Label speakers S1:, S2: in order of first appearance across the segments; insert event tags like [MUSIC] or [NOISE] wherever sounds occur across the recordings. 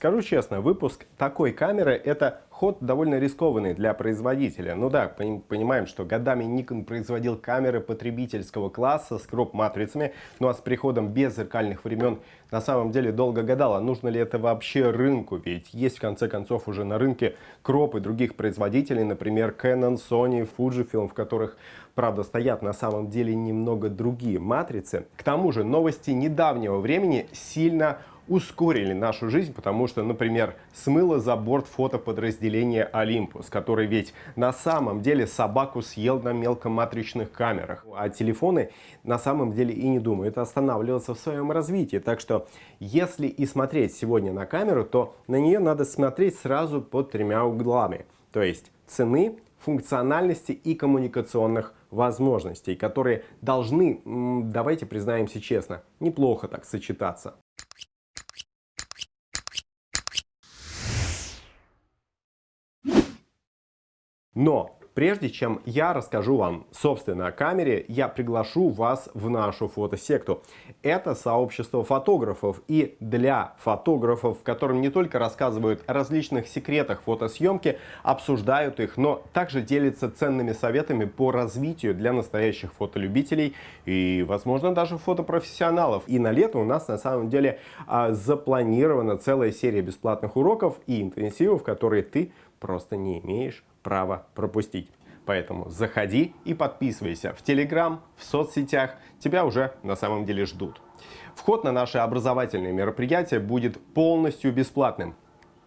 S1: Скажу честно, выпуск такой камеры это ход довольно рискованный для производителя. Ну да, понимаем, что годами Nikon производил камеры потребительского класса с кроп-матрицами, ну а с приходом беззеркальных времен на самом деле долго гадала, нужно ли это вообще рынку, ведь есть в конце концов уже на рынке кропы других производителей, например Canon, Sony, Fujifilm, в которых правда стоят на самом деле немного другие матрицы. К тому же новости недавнего времени сильно ускорили нашу жизнь, потому что, например, смыло за борт фотоподразделение Olympus, который ведь на самом деле собаку съел на мелкоматричных камерах, а телефоны на самом деле и не думают останавливаться в своем развитии. Так что, если и смотреть сегодня на камеру, то на нее надо смотреть сразу под тремя углами. То есть цены, функциональности и коммуникационных возможностей, которые должны, давайте признаемся честно, неплохо так сочетаться. Но прежде чем я расскажу вам, собственно, о камере, я приглашу вас в нашу фотосекту. Это сообщество фотографов и для фотографов, в котором не только рассказывают о различных секретах фотосъемки, обсуждают их, но также делятся ценными советами по развитию для настоящих фотолюбителей и, возможно, даже фотопрофессионалов. И на лето у нас на самом деле а, запланирована целая серия бесплатных уроков и интенсивов, которые ты просто не имеешь права пропустить. Поэтому заходи и подписывайся в Телеграм, в соцсетях, тебя уже на самом деле ждут. Вход на наши образовательные мероприятия будет полностью бесплатным,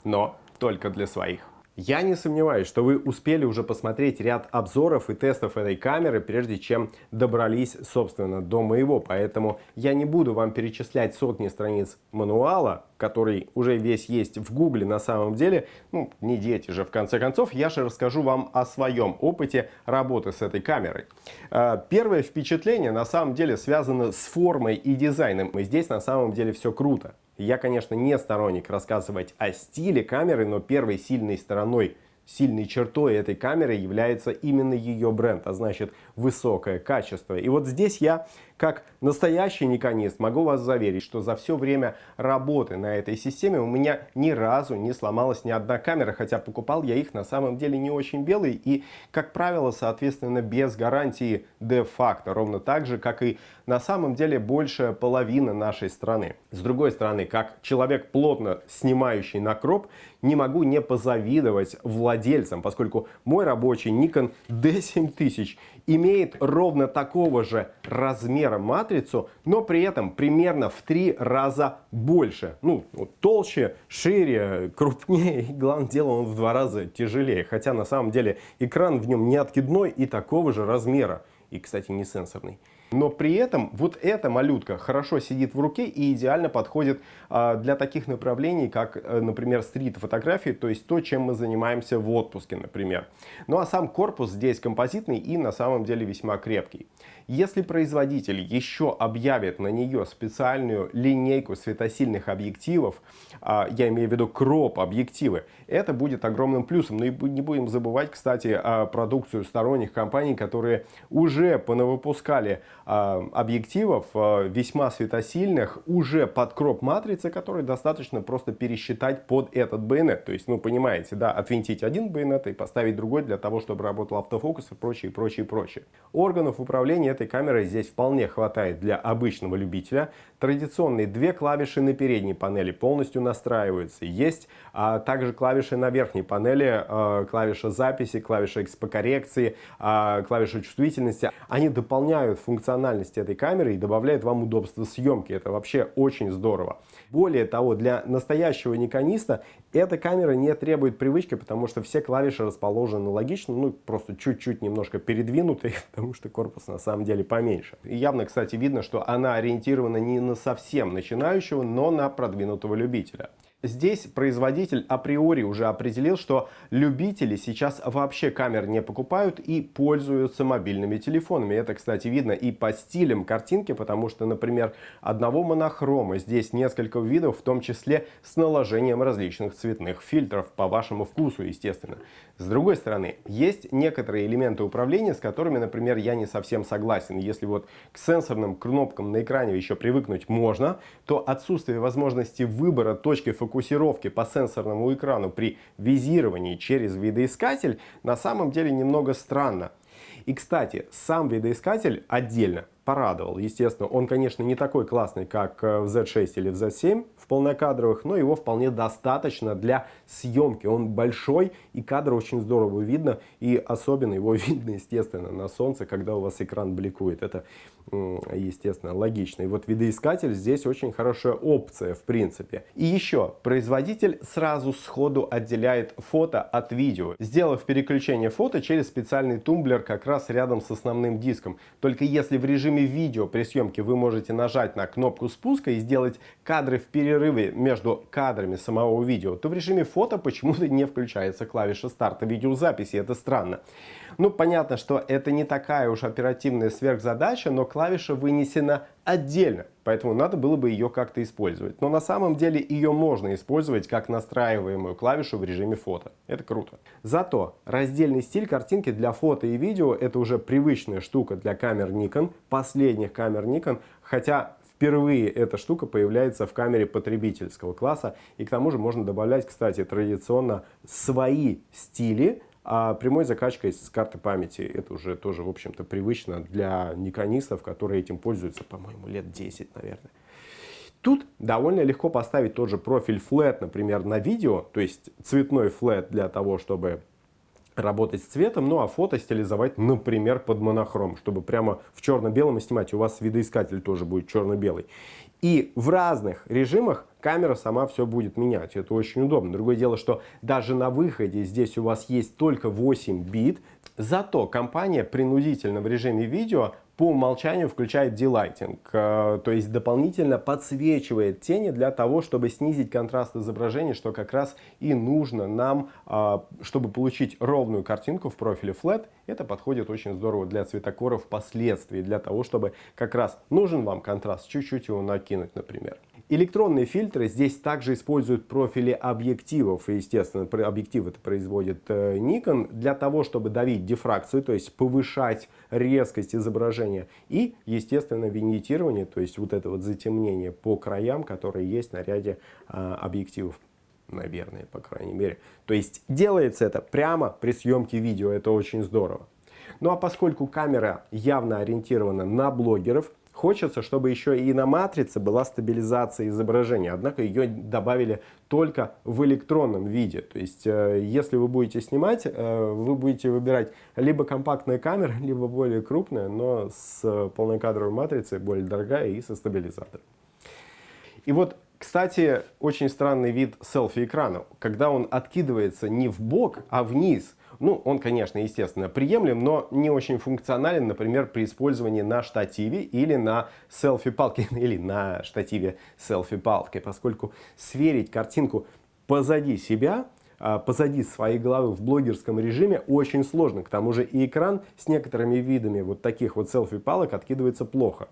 S1: но только для своих. Я не сомневаюсь, что вы успели уже посмотреть ряд обзоров и тестов этой камеры, прежде чем добрались, собственно, до моего. Поэтому я не буду вам перечислять сотни страниц мануала, который уже весь есть в гугле на самом деле. Ну, не дети же, в конце концов. Я же расскажу вам о своем опыте работы с этой камерой. А, первое впечатление на самом деле связано с формой и дизайном. И здесь на самом деле все круто. Я, конечно, не сторонник рассказывать о стиле камеры, но первой сильной стороной Сильной чертой этой камеры является именно ее бренд, а значит высокое качество. И вот здесь я, как настоящий никонист, могу вас заверить, что за все время работы на этой системе у меня ни разу не сломалась ни одна камера, хотя покупал я их на самом деле не очень белые и, как правило, соответственно, без гарантии де-факто, ровно так же, как и на самом деле большая половина нашей страны. С другой стороны, как человек, плотно снимающий на кроп, не могу не позавидовать владельцам, поскольку мой рабочий Nikon D7000 имеет ровно такого же размера матрицу, но при этом примерно в три раза больше. Ну, толще, шире, [LAUGHS] крупнее и, главное дело, он в два раза тяжелее. Хотя на самом деле экран в нем не откидной и такого же размера. И, кстати, не сенсорный. Но при этом вот эта малютка хорошо сидит в руке и идеально подходит а, для таких направлений, как, э, например, стрит-фотографии, то есть то, чем мы занимаемся в отпуске, например. Ну а сам корпус здесь композитный и на самом деле весьма крепкий. Если производитель еще объявит на нее специальную линейку светосильных объективов, а, я имею в виду кроп объективы, это будет огромным плюсом. Но и не будем забывать, кстати, продукцию сторонних компаний, которые уже понавыпускали а, объективов а, весьма светосильных уже под кроп матрицы, которые достаточно просто пересчитать под этот байонет. То есть, ну, понимаете, да, отвинтить один байонет и поставить другой для того, чтобы работал автофокус и прочее, прочее, прочее. Органов управления этой камерой здесь вполне хватает для обычного любителя. Традиционные две клавиши на передней панели полностью настраиваются. Есть а, также клавиши на верхней панели, а, клавиша записи, клавиша экспокоррекции, а, клавиша чувствительности. Они дополняют функциональность этой камеры и добавляют вам удобство съемки. Это вообще очень здорово. Более того, для настоящего никониста эта камера не требует привычки, потому что все клавиши расположены логично, ну просто чуть-чуть немножко передвинутые, [LAUGHS] потому что корпус на самом деле поменьше. И явно, кстати, видно, что она ориентирована не на совсем начинающего, но на продвинутого любителя. Здесь производитель априори уже определил, что любители сейчас вообще камер не покупают и пользуются мобильными телефонами. Это, кстати, видно и по стилям картинки, потому что, например, одного монохрома здесь несколько видов, в том числе с наложением различных цветных фильтров по вашему вкусу, естественно. С другой стороны, есть некоторые элементы управления, с которыми, например, я не совсем согласен. Если вот к сенсорным кнопкам на экране еще привыкнуть можно, то отсутствие возможности выбора точки фокусировки фокусировки по сенсорному экрану при визировании через видоискатель на самом деле немного странно. И, кстати, сам видоискатель отдельно порадовал. Естественно, он, конечно, не такой классный, как э, в Z6 или в Z7 в полнокадровых, но его вполне достаточно для съемки. Он большой и кадр очень здорово видно. И особенно его [LAUGHS] видно, естественно, на солнце, когда у вас экран бликует. Это, естественно, логично. И вот видоискатель здесь очень хорошая опция, в принципе. И еще, производитель сразу сходу отделяет фото от видео, сделав переключение фото через специальный тумблер как раз рядом с основным диском. Только если в режиме режиме видео при съемке вы можете нажать на кнопку спуска и сделать кадры в перерыве между кадрами самого видео, то в режиме фото почему-то не включается клавиша старта видеозаписи. Это странно. Ну, понятно, что это не такая уж оперативная сверхзадача, но клавиша вынесена отдельно, поэтому надо было бы ее как-то использовать. Но на самом деле ее можно использовать как настраиваемую клавишу в режиме фото. Это круто. Зато раздельный стиль картинки для фото и видео это уже привычная штука для камер Nikon, последних камер Nikon, хотя впервые эта штука появляется в камере потребительского класса. И к тому же можно добавлять, кстати, традиционно свои стили, а прямой закачкой с карты памяти, это уже тоже, в общем-то, привычно для никонистов, которые этим пользуются, по-моему, лет 10, наверное. Тут довольно легко поставить тот же профиль flat, например, на видео, то есть цветной flat для того, чтобы работать с цветом, ну а фото стилизовать, например, под монохром, чтобы прямо в черно-белом снимать. У вас видоискатель тоже будет черно-белый. И в разных режимах камера сама все будет менять. Это очень удобно. Другое дело, что даже на выходе здесь у вас есть только 8 бит. Зато компания принудительно в режиме видео по умолчанию включает делайтинг, э, то есть дополнительно подсвечивает тени для того, чтобы снизить контраст изображения, что как раз и нужно нам, э, чтобы получить ровную картинку в профиле Flat. Это подходит очень здорово для цветокоров впоследствии, для того, чтобы как раз нужен вам контраст, чуть-чуть его накинуть, например. Электронные фильтры здесь также используют профили объективов. И, естественно, объектив это производит э, Nikon для того, чтобы давить дифракцию, то есть повышать резкость изображения. И, естественно, виньетирование, то есть вот это вот затемнение по краям, которое есть на ряде а, объективов наверное, по крайней мере. То есть делается это прямо при съемке видео, это очень здорово. Ну а поскольку камера явно ориентирована на блогеров, Хочется, чтобы еще и на матрице была стабилизация изображения, однако ее добавили только в электронном виде. То есть, э, если вы будете снимать, э, вы будете выбирать либо компактная камера, [LAUGHS] либо более крупная, но с полнокадровой матрицей, более дорогая и со стабилизатором. И вот кстати, очень странный вид селфи-экрана, когда он откидывается не в бок, а вниз. Ну, он, конечно, естественно, приемлем, но не очень функционален, например, при использовании на штативе или на селфи-палке, [LAUGHS] или на штативе селфи-палкой, поскольку сверить картинку позади себя а, позади своей головы в блогерском режиме очень сложно. К тому же и экран с некоторыми видами вот таких вот селфи-палок откидывается плохо.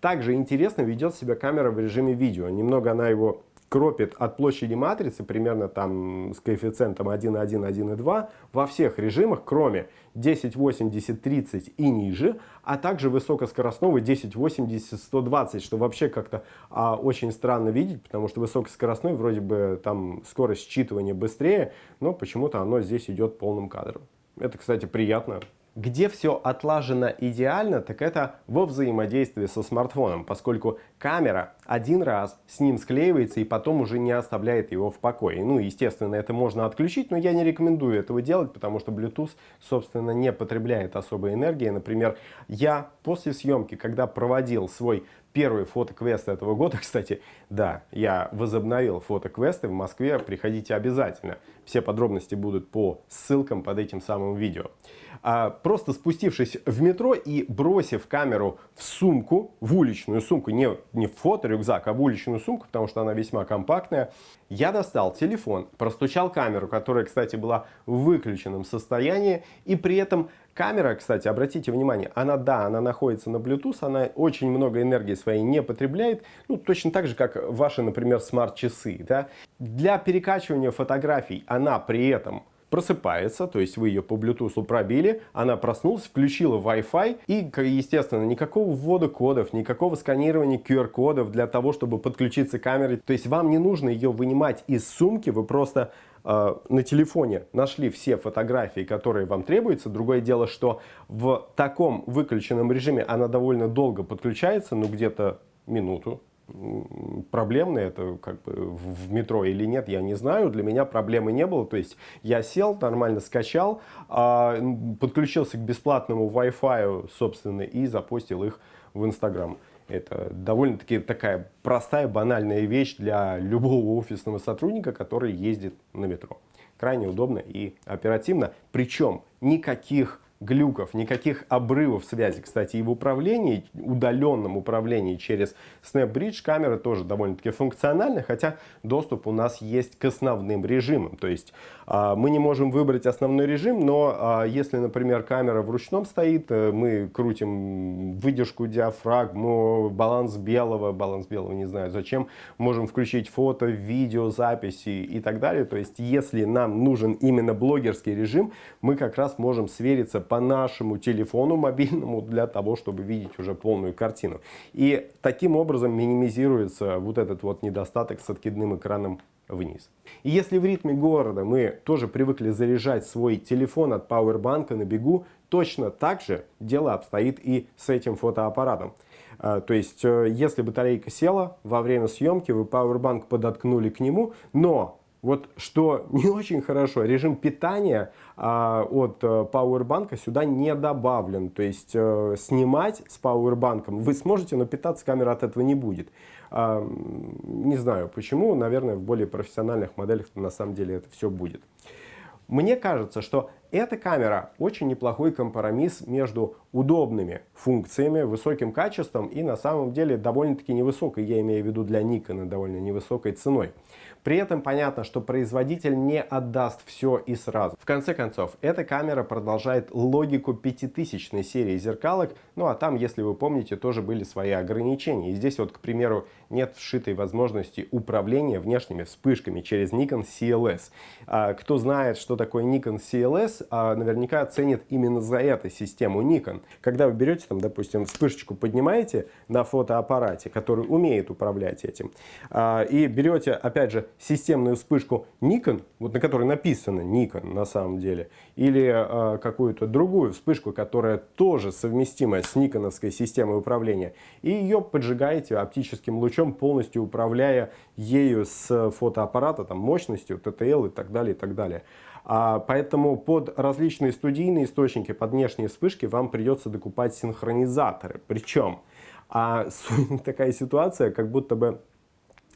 S1: Также интересно ведет себя камера в режиме видео. Немного она его кропит от площади матрицы, примерно там с коэффициентом 1,1, 1,2 во всех режимах, кроме 1080, 30 и ниже, а также высокоскоростного 1080, 120, что вообще как-то а, очень странно видеть, потому что высокоскоростной вроде бы там скорость считывания быстрее, но почему-то оно здесь идет полным кадром. Это, кстати, приятно. Где все отлажено идеально, так это во взаимодействии со смартфоном, поскольку камера один раз с ним склеивается и потом уже не оставляет его в покое. Ну, естественно, это можно отключить, но я не рекомендую этого делать, потому что Bluetooth, собственно, не потребляет особой энергии. Например, я после съемки, когда проводил свой первый фотоквест этого года, [LAUGHS] кстати, да, я возобновил фотоквесты в Москве, приходите обязательно. Все подробности будут по ссылкам под этим самым видео а, просто спустившись в метро и бросив камеру в сумку, в уличную сумку, не, не в фоторюкзак, а в уличную сумку, потому что она весьма компактная, я достал телефон, простучал камеру, которая, кстати, была в выключенном состоянии, и при этом камера, кстати, обратите внимание, она, да, она находится на Bluetooth, она очень много энергии своей не потребляет, ну, точно так же, как ваши, например, смарт-часы, да. Для перекачивания фотографий она при этом просыпается, то есть вы ее по Bluetooth пробили, она проснулась, включила Wi-Fi и, естественно, никакого ввода кодов, никакого сканирования QR-кодов для того, чтобы подключиться к камере. То есть вам не нужно ее вынимать из сумки, вы просто э, на телефоне нашли все фотографии, которые вам требуются. Другое дело, что в таком выключенном режиме она довольно долго подключается, ну где-то минуту, проблемно это как бы в метро или нет, я не знаю. Для меня проблемы не было. То есть я сел, нормально скачал, а, подключился к бесплатному Wi-Fi, собственно, и запустил их в Инстаграм. Это довольно-таки такая простая, банальная вещь для любого офисного сотрудника, который ездит на метро. Крайне удобно и оперативно. Причем никаких глюков, никаких обрывов связи. Кстати, и в управлении, удаленном управлении через SnapBridge камера тоже довольно-таки функциональна, хотя доступ у нас есть к основным режимам. То есть а, мы не можем выбрать основной режим, но а, если, например, камера в ручном стоит, э, мы крутим выдержку диафрагму, баланс белого, баланс белого не знаю зачем, можем включить фото, видео, записи и так далее. То есть если нам нужен именно блогерский режим, мы как раз можем свериться по нашему телефону мобильному для того, чтобы видеть уже полную картину. И таким образом минимизируется вот этот вот недостаток с откидным экраном вниз. И если в ритме города мы тоже привыкли заряжать свой телефон от пауэрбанка на бегу, точно так же дело обстоит и с этим фотоаппаратом. А, то есть, э, если батарейка села, во время съемки вы пауэрбанк подоткнули к нему, но вот что [LAUGHS] не очень хорошо, режим питания а, от а, Powerbank сюда не добавлен. То есть а, снимать с Powerbank вы сможете, но питаться камера от этого не будет. А, не знаю почему, наверное в более профессиональных моделях на самом деле это все будет. Мне кажется, что эта камера очень неплохой компромисс между удобными функциями, высоким качеством и на самом деле довольно-таки невысокой, я имею в виду для Nikon, довольно невысокой ценой. При этом понятно, что производитель не отдаст все и сразу. В конце концов, эта камера продолжает логику пятитысячной серии зеркалок, ну а там, если вы помните, тоже были свои ограничения. И здесь вот, к примеру, нет вшитой возможности управления внешними вспышками через Nikon CLS. А, кто знает, что такое Nikon CLS, а, наверняка оценит именно за это систему Nikon. Когда вы берете, там, допустим, вспышечку поднимаете на фотоаппарате, который умеет управлять этим, а, и берете, опять же, системную вспышку Nikon, вот на которой написано Nikon на самом деле, или э, какую-то другую вспышку, которая тоже совместима с никоновской системой управления, и ее поджигаете оптическим лучом, полностью управляя ею с фотоаппарата, там, мощностью, TTL и так далее, и так далее. А, поэтому под различные студийные источники, под внешние вспышки вам придется докупать синхронизаторы. Причем а, [LAUGHS] такая ситуация, как будто бы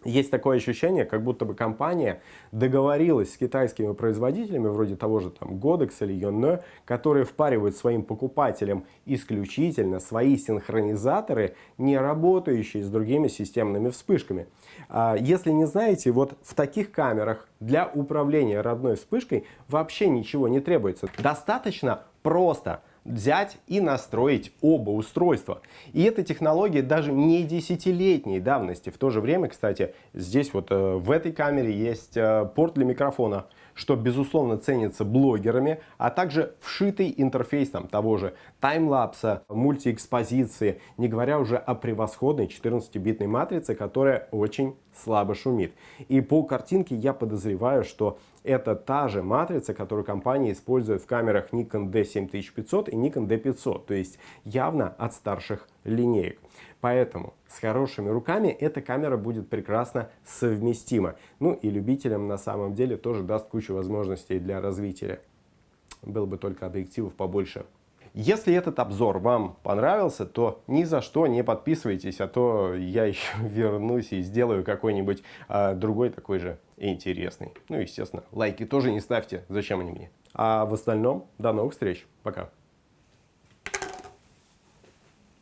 S1: есть такое ощущение, как будто бы компания договорилась с китайскими производителями, вроде того же там Godex или Yonne, которые впаривают своим покупателям исключительно свои синхронизаторы, не работающие с другими системными вспышками. А, если не знаете, вот в таких камерах для управления родной вспышкой вообще ничего не требуется. Достаточно просто взять и настроить оба устройства. И эта технология даже не десятилетней давности. В то же время, кстати, здесь вот э, в этой камере есть э, порт для микрофона, что безусловно ценится блогерами, а также вшитый интерфейс там, того же таймлапса, мультиэкспозиции, не говоря уже о превосходной 14-битной матрице, которая очень слабо шумит. И по картинке я подозреваю, что это та же матрица, которую компания использует в камерах Nikon D7500 и Nikon D500, то есть явно от старших линеек. Поэтому с хорошими руками эта камера будет прекрасно совместима. Ну и любителям на самом деле тоже даст кучу возможностей для развития. Было бы только объективов побольше. Если этот обзор вам понравился, то ни за что не подписывайтесь, а то я [LAUGHS] еще вернусь и сделаю какой-нибудь а, другой такой же интересный. Ну, естественно, лайки тоже не ставьте, зачем они мне. А в остальном, до новых встреч, пока.